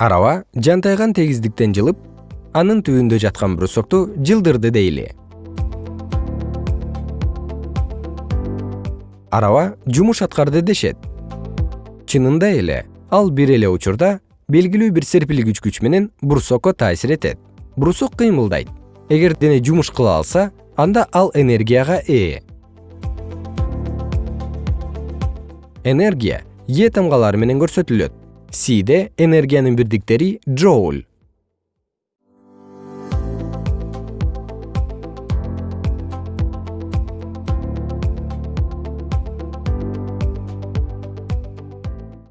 араба жантайган тегиздиктен жылып анын түбүндө жаткан брусокту жылдырды дейли. Араба жумуш аткарды дешет. Чынында эле ал бир эле учурда белгилүү бир серпилгич күч менен брусокко таасир этет. Брусок кыймылдайт. Эгер дене жумуш кыла алса анда ал энергияга ээ. Энергия е тамгалары менен көрсөтүлөт сиде энергиянын бирдиктери джоуль